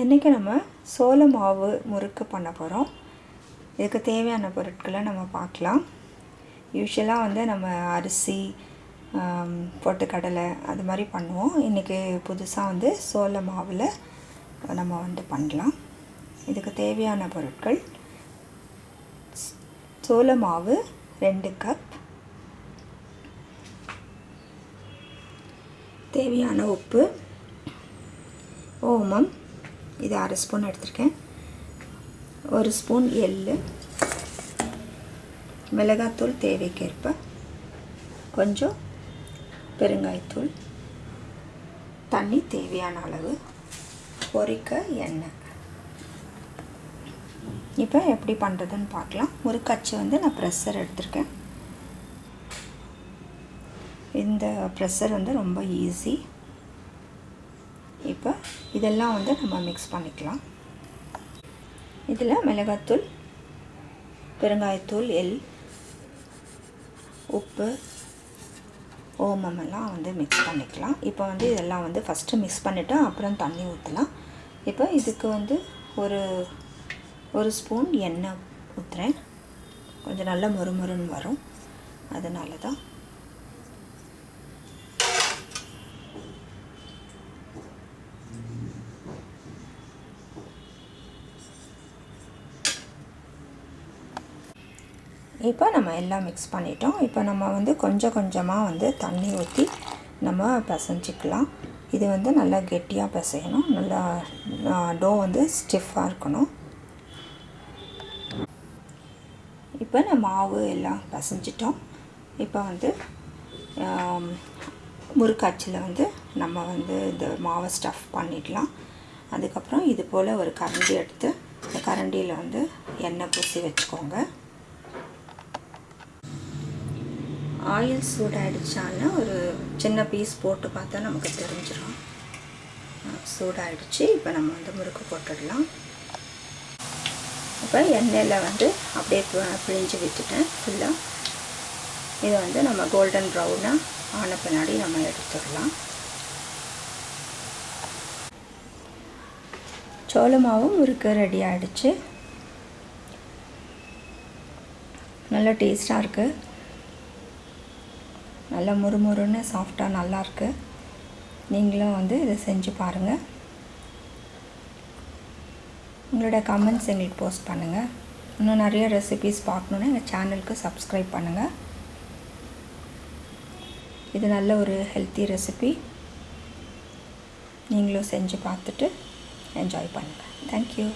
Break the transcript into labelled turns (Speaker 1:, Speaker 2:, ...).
Speaker 1: இன்றைக்கி நம்ம சோள மாவு முறுக்கு பண்ண போகிறோம் இதுக்கு தேவையான பொருட்களை நம்ம பார்க்கலாம். யூஸ்வலாக வந்து நம்ம அரிசி பொட்டுக்கடலை அது மாதிரி பண்ணுவோம். இன்றைக்கி புதுசாக வந்து சோள மாவில் நம்ம வந்து பண்ணலாம். இதுக்கு தேவையான பொருட்கள். சோள மாவு ரெண்டு கப். தேவையான உப்பு ஓமம் இது அரை ஸ்பூன் எடுத்திருக்கேன். ஒரு ஸ்பூன் எள்ளு மிளகாத்தூள் தேவைக்கேற்ப கொஞ்சம் பெருங்காயத்தூள் தண்ணி தேவையான அளவு பொரிக்க எண்ணெய். இப்போ எப்படி பண்ணுறதுன்னு பார்க்கலாம். ஒரு கச்சு வந்து நான் ப்ரெஷர் எடுத்திருக்கேன். இந்த ப்ரெஷர் வந்து ரொம்ப ஈஸி. இப்போ இதெல்லாம் வந்து நம்ம மிக்ஸ் பண்ணிக்கலாம். இதில் மிளகாத்தூள் பெருங்காயத்தூள் எள் உப்பு ஓமம் எல்லாம் வந்து மிக்ஸ் பண்ணிக்கலாம். இப்போ வந்து இதெல்லாம் வந்து ஃபஸ்ட்டு மிக்ஸ் பண்ணிவிட்டு அப்புறம் தண்ணி ஊற்றலாம் இப்போ இதுக்கு வந்து ஒரு ஒரு ஸ்பூன் எண்ணெய் ஊற்றுறேன் கொஞ்சம் நல்லா மொறுமொறுன்னு வரும். அதனால தான் இப்போ நம்ம எல்லாம் மிக்ஸ் பண்ணிட்டோம். இப்போ நம்ம வந்து கொஞ்சம் கொஞ்சமாக வந்து தண்ணி ஊற்றி நம்ம பிசைஞ்சிக்கலாம். இது வந்து நல்லா கெட்டியாக பிசையணும். நல்லா டோ வந்து ஸ்டிஃபாக இருக்கணும். இப்போ நம்ம மாவு எல்லாம் பிசைஞ்சிட்டோம். இப்போ வந்து ஆம், முறுக்காச்சில் வந்து நம்ம வந்து இந்த மாவை ஸ்டஃப் பண்ணிடலாம். அதுக்கப்புறம் இது போல் ஒரு கரண்டி எடுத்து இந்த கரண்டியில் வந்து எண்ணெய் பூசி வச்சுக்கோங்க. ஆயில் சூடாயிடுச்சான்னு ஒரு சின்ன பீஸ் போட்டு பார்த்தா நமக்கு தெரிஞ்சிடும் சூடாயிடுச்சு. இப்போ நம்ம வந்து முறுக்கு போட்டுடலாம். இப்போ எண்ணெயில் வந்து அப்படியே பிழிஞ்சு விட்டுட்டேன். ஃபுல்லாக இதை வந்து நம்ம கோல்டன் ப்ரௌனாக ஆன பின்னாடி நம்ம எடுத்துடலாம். சோளமாவும் முறுக்கு ரெடி ஆகிடுச்சு நல்லா டேஸ்ட்டாக இருக்குது நல்லா முறுமுறுன்னு சாஃப்டாக நல்லாயிருக்கு நீங்களும் வந்து இதை செஞ்சு பாருங்கள் உங்களோட கமெண்ட்ஸ் எங்களுக்கு போஸ்ட் பண்ணுங்கள் இன்னும் நிறைய ரெசிபீஸ் பார்க்கணுன்னா எங்கள் சேனலுக்கு சப்ஸ்கிரைப் பண்ணுங்கள் இது நல்ல ஒரு ஹெல்த்தி ரெசிபி நீங்களும் செஞ்சு பார்த்துட்டு என்ஜாய் பண்ணுங்கள் தேங்க்யூ